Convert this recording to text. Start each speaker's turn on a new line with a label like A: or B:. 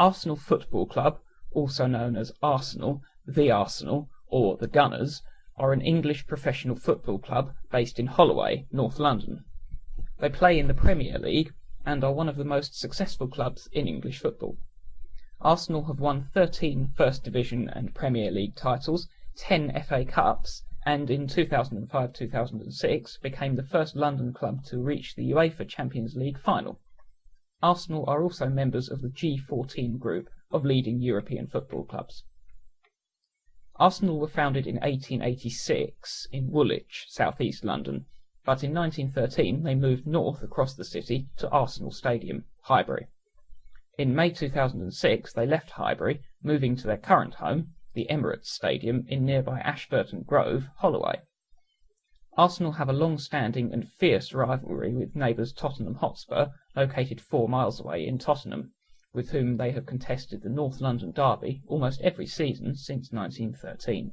A: Arsenal Football Club, also known as Arsenal, the Arsenal, or the Gunners, are an English professional football club based in Holloway, North London. They play in the Premier League and are one of the most successful clubs in English football. Arsenal have won 13 First Division and Premier League titles, 10 FA Cups, and in 2005-2006 became the first London club to reach the UEFA Champions League final. Arsenal are also members of the G14 group of leading European football clubs. Arsenal were founded in 1886 in Woolwich, southeast London, but in 1913 they moved north across the city to Arsenal Stadium, Highbury. In May 2006 they left Highbury, moving to their current home, the Emirates Stadium in nearby Ashburton Grove, Holloway. Arsenal have a long-standing and fierce rivalry with neighbours Tottenham Hotspur, located four miles away in Tottenham, with whom they have contested the North London Derby almost every season since 1913.